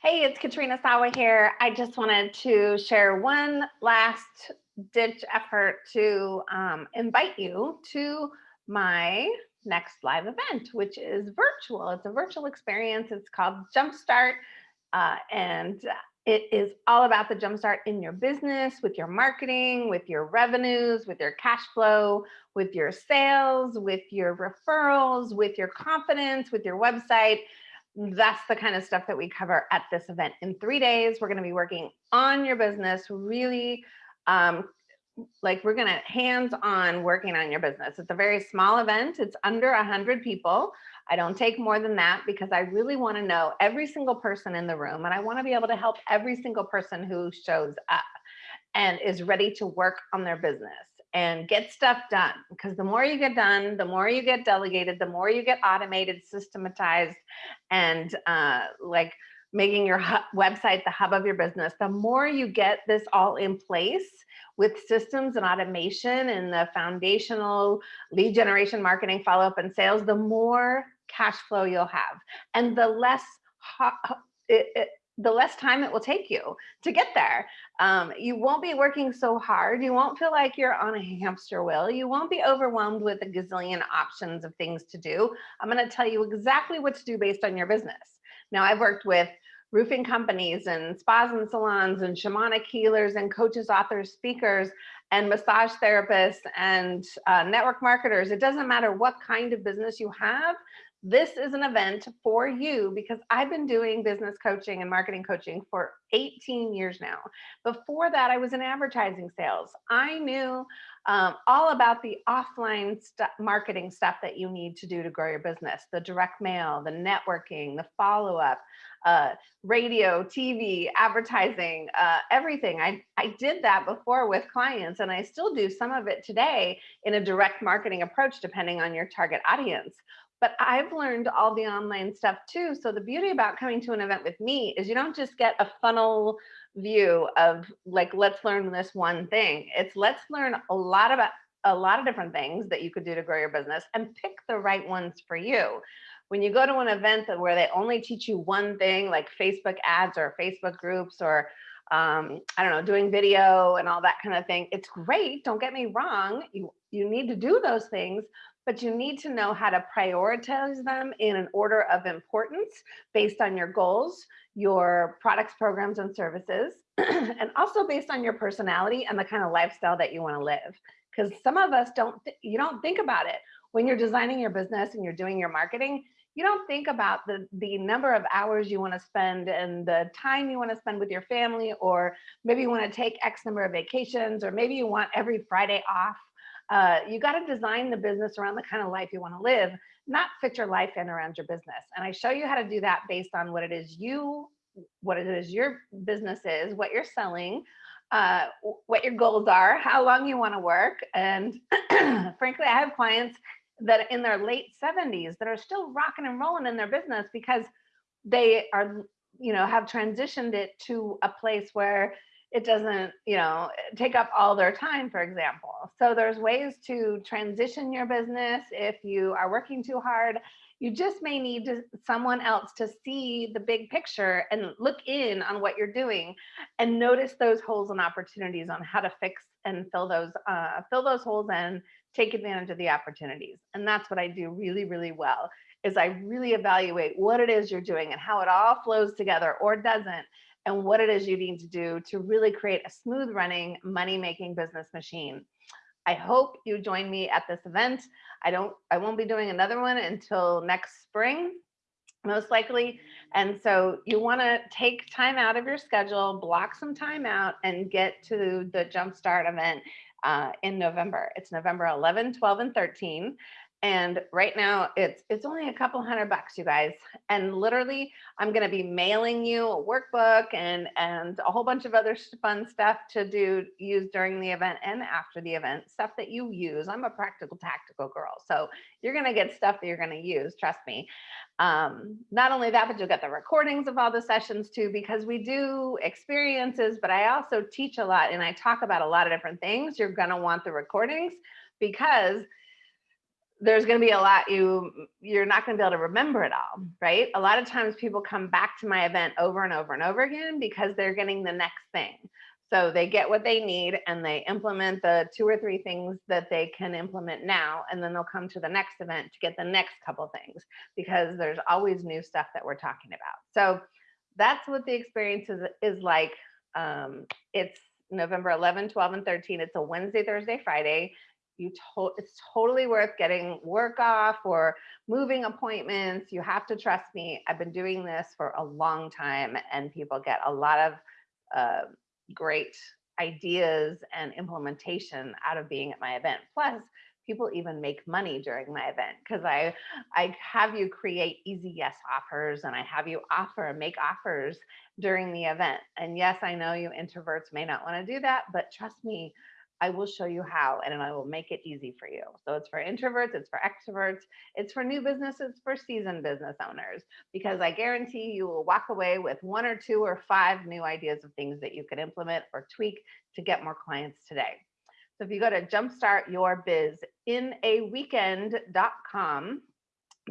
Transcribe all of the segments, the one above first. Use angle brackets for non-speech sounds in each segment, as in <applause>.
Hey, it's Katrina Sawa here. I just wanted to share one last ditch effort to um, invite you to my next live event, which is virtual. It's a virtual experience. It's called Jumpstart. Uh, and it is all about the jumpstart in your business, with your marketing, with your revenues, with your cash flow, with your sales, with your referrals, with your confidence, with your website that's the kind of stuff that we cover at this event. In three days, we're going to be working on your business, really um, like we're going to hands on working on your business. It's a very small event. It's under 100 people. I don't take more than that because I really want to know every single person in the room and I want to be able to help every single person who shows up and is ready to work on their business and get stuff done because the more you get done, the more you get delegated, the more you get automated, systematized, and uh, like making your website the hub of your business, the more you get this all in place with systems and automation and the foundational lead generation, marketing, follow up and sales, the more cash flow you'll have. And the less it, it, the less time it will take you to get there. Um, you won't be working so hard. You won't feel like you're on a hamster wheel. You won't be overwhelmed with a gazillion options of things to do. I'm going to tell you exactly what to do based on your business. Now, I've worked with roofing companies and spas and salons and shamanic healers and coaches, authors, speakers, and massage therapists and uh, network marketers. It doesn't matter what kind of business you have this is an event for you because I've been doing business coaching and marketing coaching for 18 years now. Before that, I was in advertising sales. I knew um, all about the offline st marketing stuff that you need to do to grow your business, the direct mail, the networking, the follow-up, uh, radio, TV, advertising, uh, everything. I, I did that before with clients and I still do some of it today in a direct marketing approach, depending on your target audience but I've learned all the online stuff too. So the beauty about coming to an event with me is you don't just get a funnel view of like, let's learn this one thing. It's let's learn a lot about a lot of different things that you could do to grow your business and pick the right ones for you. When you go to an event where they only teach you one thing like Facebook ads or Facebook groups or um, I don't know, doing video and all that kind of thing. It's great. Don't get me wrong. You, you need to do those things, but you need to know how to prioritize them in an order of importance based on your goals, your products, programs, and services, <clears throat> and also based on your personality and the kind of lifestyle that you want to live. Because some of us don't, you don't think about it. When you're designing your business and you're doing your marketing, you don't think about the, the number of hours you want to spend and the time you want to spend with your family, or maybe you want to take X number of vacations, or maybe you want every Friday off uh, you got to design the business around the kind of life you want to live, not fit your life in around your business. And I show you how to do that based on what it is you, what it is your business is, what you're selling, uh, what your goals are, how long you want to work. And <clears throat> frankly, I have clients that in their late 70s that are still rocking and rolling in their business because they are, you know, have transitioned it to a place where it doesn't, you know, take up all their time, for example. So there's ways to transition your business if you are working too hard. You just may need to, someone else to see the big picture and look in on what you're doing and notice those holes and opportunities on how to fix and fill those uh, fill those holes and take advantage of the opportunities. And that's what I do really, really well is I really evaluate what it is you're doing and how it all flows together or doesn't and what it is you need to do to really create a smooth running money making business machine. I hope you join me at this event. I don't, I won't be doing another one until next spring, most likely. And so you want to take time out of your schedule, block some time out and get to the Jumpstart event uh, in November. It's November 11, 12, and 13. And right now it's it's only a couple hundred bucks, you guys. And literally, I'm going to be mailing you a workbook and and a whole bunch of other fun stuff to do use during the event and after the event, stuff that you use. I'm a practical tactical girl, so you're going to get stuff that you're going to use. Trust me. Um, not only that, but you'll get the recordings of all the sessions too, because we do experiences, but I also teach a lot and I talk about a lot of different things. You're going to want the recordings because there's going to be a lot you you're not going to be able to remember it all right? A lot of times people come back to my event over and over and over again because they're getting the next thing. So they get what they need and they implement the two or three things that they can implement now and then they'll come to the next event to get the next couple things because there's always new stuff that we're talking about. So that's what the experience is, is like. Um, it's November 11, 12, and 13. It's a Wednesday, Thursday, Friday you it's totally worth getting work off or moving appointments. You have to trust me. I've been doing this for a long time and people get a lot of uh, great ideas and implementation out of being at my event. Plus, people even make money during my event because I I have you create easy yes offers and I have you offer make offers during the event. And yes, I know you introverts may not want to do that, but trust me, I will show you how and I will make it easy for you. So it's for introverts, it's for extroverts, it's for new businesses, for seasoned business owners, because I guarantee you will walk away with one or two or five new ideas of things that you can implement or tweak to get more clients today. So if you go to jumpstartyourbizinAweekend.com,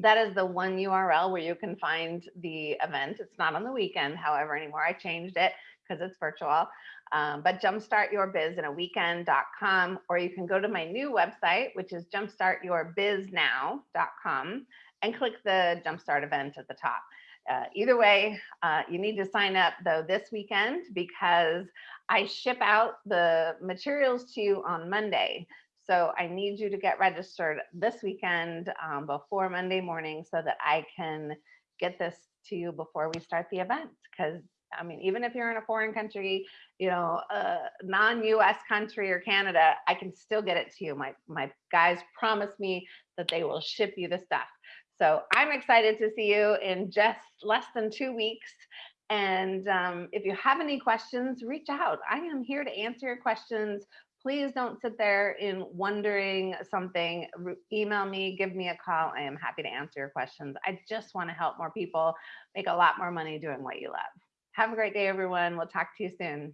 that is the one URL where you can find the event. It's not on the weekend, however, anymore. I changed it because it's virtual. Um, but jumpstartyourbizinaweekend.com, or you can go to my new website, which is jumpstartyourbiznow.com, and click the Jumpstart event at the top. Uh, either way, uh, you need to sign up though this weekend because I ship out the materials to you on Monday. So I need you to get registered this weekend um, before Monday morning so that I can get this to you before we start the event because I mean, even if you're in a foreign country, you know, a non-US country or Canada, I can still get it to you. My, my guys promise me that they will ship you the stuff. So I'm excited to see you in just less than two weeks. And um, if you have any questions, reach out. I am here to answer your questions. Please don't sit there in wondering something. Re email me, give me a call. I am happy to answer your questions. I just want to help more people make a lot more money doing what you love. Have a great day, everyone. We'll talk to you soon.